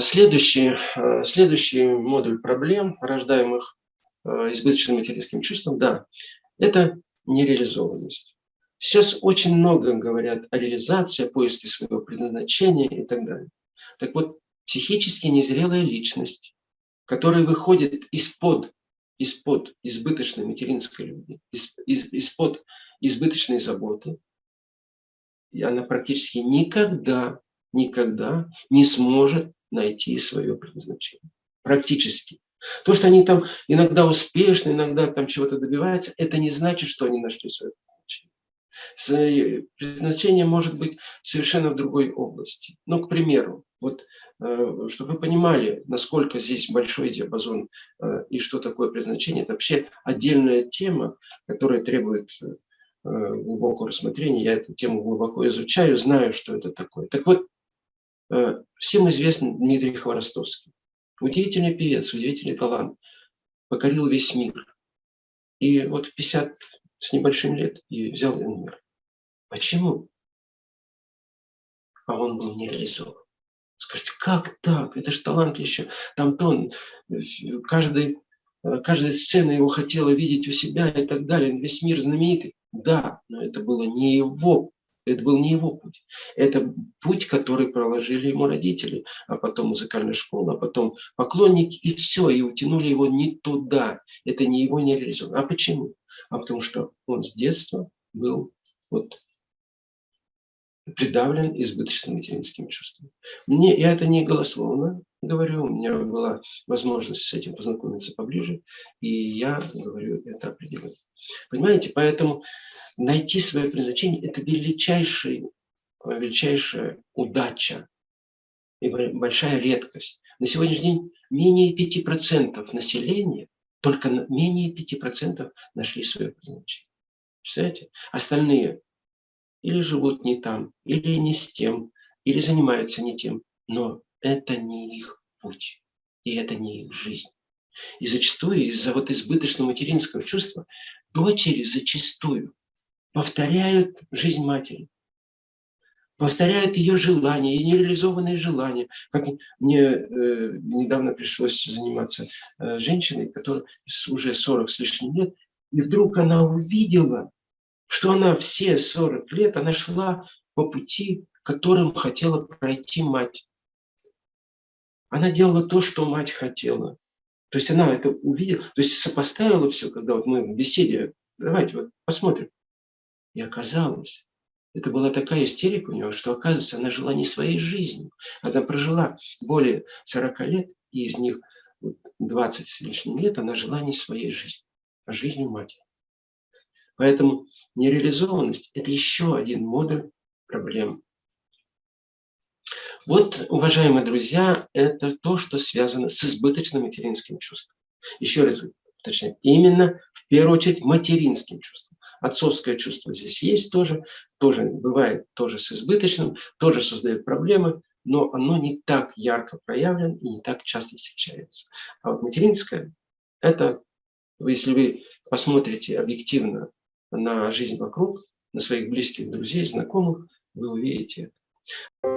Следующий, следующий модуль проблем, рождаемых избыточным материнским чувством, да, это нереализованность. Сейчас очень много говорят о реализации, поиске своего предназначения и так далее. Так вот, психически незрелая личность, которая выходит из-под из-под избыточной материнской любви, из-под избыточной заботы, и она практически никогда, никогда не сможет найти свое предназначение. Практически. То, что они там иногда успешны, иногда там чего-то добиваются, это не значит, что они нашли свое предназначение. Предназначение может быть совершенно в другой области. Ну, к примеру, вот, э, чтобы вы понимали, насколько здесь большой диапазон э, и что такое предназначение, это вообще отдельная тема, которая требует э, глубокого рассмотрения. Я эту тему глубоко изучаю, знаю, что это такое. Так вот, всем известен Дмитрий Хворостовский. Удивительный певец, удивительный талант. Покорил весь мир. И вот в 50 с небольшим лет и взял мир. Почему? А он был не реализован. Скажите, как так? Это же талант еще. Там тон, каждый, каждая сцена его хотела видеть у себя и так далее. Весь мир знаменитый. Да, но это было не его это был не его путь. Это путь, который проложили ему родители, а потом музыкальная школа, а потом поклонники, и все, и утянули его не туда. Это не его не реализовано. А почему? А потому что он с детства был вот придавлен избыточным материнским чувством. Мне, я это не голословно говорю, у меня была возможность с этим познакомиться поближе, и я говорю это определенно. Понимаете, поэтому найти свое предназначение – это величайший, величайшая удача и большая редкость. На сегодняшний день менее 5% населения, только менее 5% нашли свое предназначение. Представляете? Остальные или живут не там, или не с тем, или занимаются не тем. Но это не их путь, и это не их жизнь. И зачастую из-за вот избыточного материнского чувства дочери зачастую повторяют жизнь матери, повторяют ее желания, ее нереализованные желания. Как мне э, недавно пришлось заниматься э, женщиной, которая уже 40 с лишним лет, и вдруг она увидела, что она все 40 лет, она шла по пути, которым хотела пройти мать. Она делала то, что мать хотела. То есть она это увидела, то есть сопоставила все, когда вот мы в беседе, давайте вот посмотрим. И оказалось, это была такая истерика у нее, что, оказывается, она жила не своей жизнью. Она прожила более 40 лет, и из них 20 с лишним лет она жила не своей жизнью, а жизнью матери. Поэтому нереализованность – это еще один модуль проблем. Вот, уважаемые друзья, это то, что связано с избыточным материнским чувством. Еще раз, точнее, именно в первую очередь материнским чувством. Отцовское чувство здесь есть тоже, тоже бывает тоже с избыточным, тоже создает проблемы, но оно не так ярко проявлено и не так часто встречается. А вот материнское – это, если вы посмотрите объективно на жизнь вокруг, на своих близких, друзей, знакомых, вы увидите это.